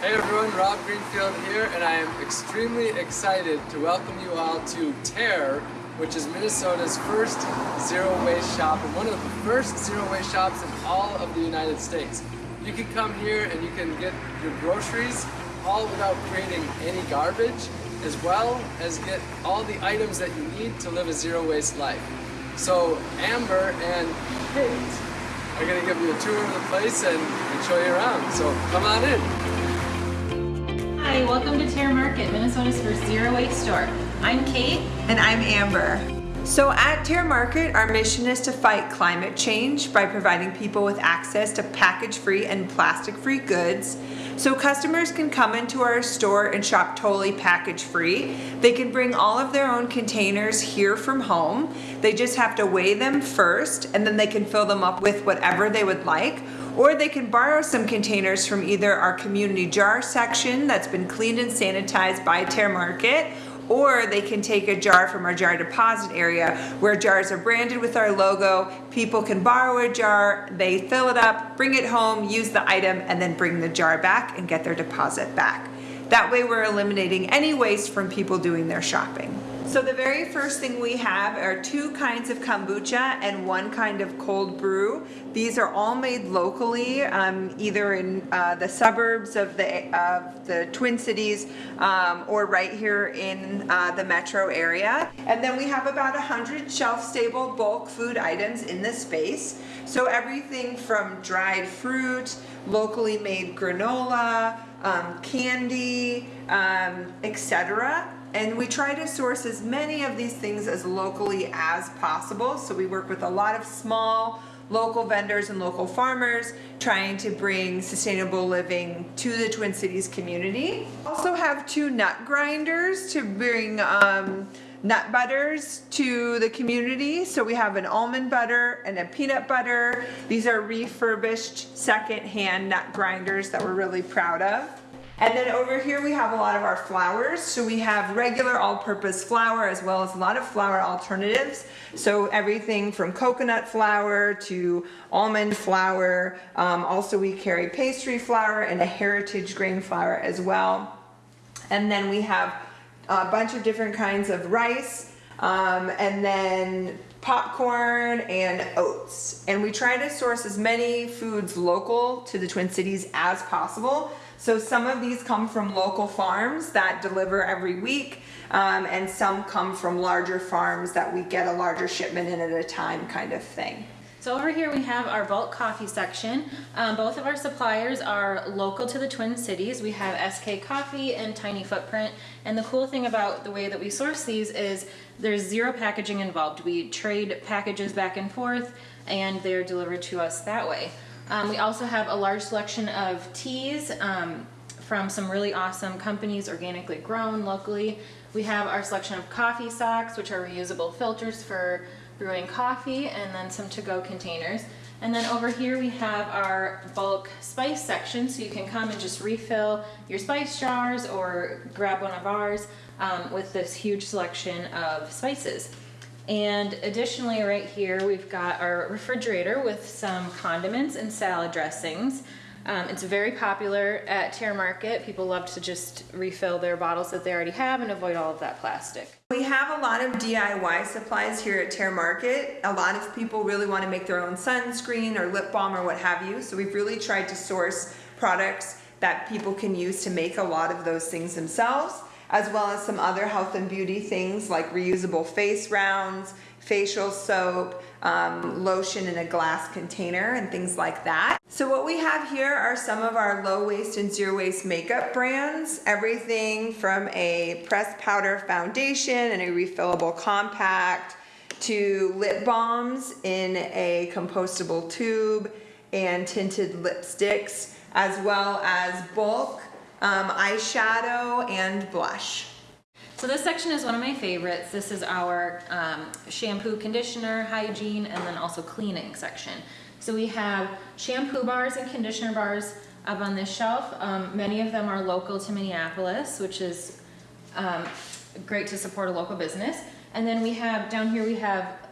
Hey everyone, Rob Greenfield here, and I am extremely excited to welcome you all to Tare, which is Minnesota's first zero waste shop and one of the first zero waste shops in all of the United States. You can come here and you can get your groceries all without creating any garbage, as well as get all the items that you need to live a zero waste life. So Amber and Kate are going to give you a tour of the place and show you around. So come on in. Welcome to Tare Market, Minnesota's first zero waste store. I'm Kate. And I'm Amber. So at Tare Market, our mission is to fight climate change by providing people with access to package-free and plastic-free goods so customers can come into our store and shop totally package free. They can bring all of their own containers here from home. They just have to weigh them first and then they can fill them up with whatever they would like or they can borrow some containers from either our community jar section that's been cleaned and sanitized by Tare Market or they can take a jar from our jar deposit area where jars are branded with our logo. People can borrow a jar, they fill it up, bring it home, use the item, and then bring the jar back and get their deposit back. That way we're eliminating any waste from people doing their shopping. So the very first thing we have are two kinds of kombucha and one kind of cold brew. These are all made locally, um, either in uh, the suburbs of the, of the Twin Cities um, or right here in uh, the metro area. And then we have about 100 shelf-stable bulk food items in this space. So everything from dried fruit, locally made granola, um, candy, um, etc and we try to source as many of these things as locally as possible. So we work with a lot of small local vendors and local farmers trying to bring sustainable living to the Twin Cities community. Also have two nut grinders to bring um, nut butters to the community. So we have an almond butter and a peanut butter. These are refurbished second-hand nut grinders that we're really proud of. And then over here we have a lot of our flours. So we have regular all-purpose flour as well as a lot of flour alternatives. So everything from coconut flour to almond flour. Um, also we carry pastry flour and a heritage grain flour as well. And then we have a bunch of different kinds of rice um, and then popcorn and oats. And we try to source as many foods local to the Twin Cities as possible. So some of these come from local farms that deliver every week um, and some come from larger farms that we get a larger shipment in at a time kind of thing. So over here we have our bulk coffee section. Um, both of our suppliers are local to the Twin Cities. We have SK Coffee and Tiny Footprint. And the cool thing about the way that we source these is there's zero packaging involved. We trade packages back and forth and they're delivered to us that way. Um, we also have a large selection of teas um, from some really awesome companies, organically grown locally. We have our selection of coffee socks, which are reusable filters for brewing coffee, and then some to-go containers. And then over here we have our bulk spice section, so you can come and just refill your spice jars or grab one of ours um, with this huge selection of spices. And additionally right here we've got our refrigerator with some condiments and salad dressings. Um, it's very popular at Tare Market. People love to just refill their bottles that they already have and avoid all of that plastic. We have a lot of DIY supplies here at Tare Market. A lot of people really want to make their own sunscreen or lip balm or what have you. So we've really tried to source products that people can use to make a lot of those things themselves as well as some other health and beauty things like reusable face rounds, facial soap, um, lotion in a glass container and things like that. So what we have here are some of our low waste and zero waste makeup brands. Everything from a pressed powder foundation and a refillable compact to lip balms in a compostable tube and tinted lipsticks as well as bulk um, eyeshadow and blush. So this section is one of my favorites. This is our um, shampoo, conditioner, hygiene, and then also cleaning section. So we have shampoo bars and conditioner bars up on this shelf. Um, many of them are local to Minneapolis, which is um, great to support a local business. And then we have, down here we have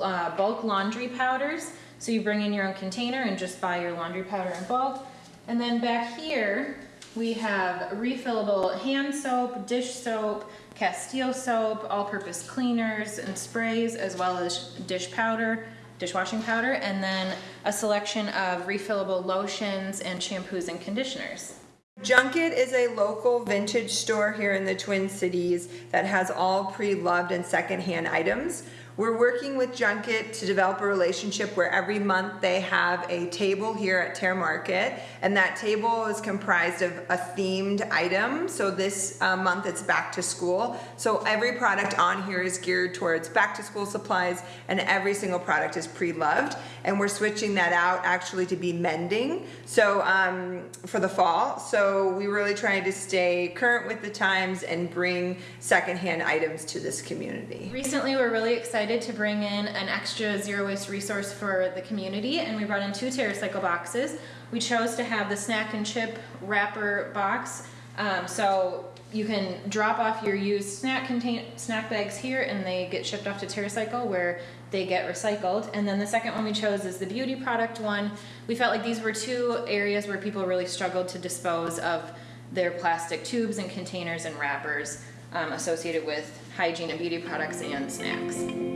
uh, bulk laundry powders. So you bring in your own container and just buy your laundry powder in bulk. And then back here, We have refillable hand soap, dish soap, Castile soap, all-purpose cleaners and sprays, as well as dish powder, dishwashing powder, and then a selection of refillable lotions and shampoos and conditioners. Junket is a local vintage store here in the Twin Cities that has all pre-loved and secondhand items. We're working with Junket to develop a relationship where every month they have a table here at Tare Market, and that table is comprised of a themed item. So this uh, month it's back to school. So every product on here is geared towards back to school supplies, and every single product is pre-loved. And we're switching that out actually to be mending. So um, for the fall, so we really trying to stay current with the times and bring secondhand items to this community. Recently, we're really excited to bring in an extra zero waste resource for the community, and we brought in two TerraCycle boxes. We chose to have the snack and chip wrapper box, um, so you can drop off your used snack contain snack bags here, and they get shipped off to TerraCycle where they get recycled. And then the second one we chose is the beauty product one. We felt like these were two areas where people really struggled to dispose of their plastic tubes and containers and wrappers um, associated with hygiene and beauty products and snacks.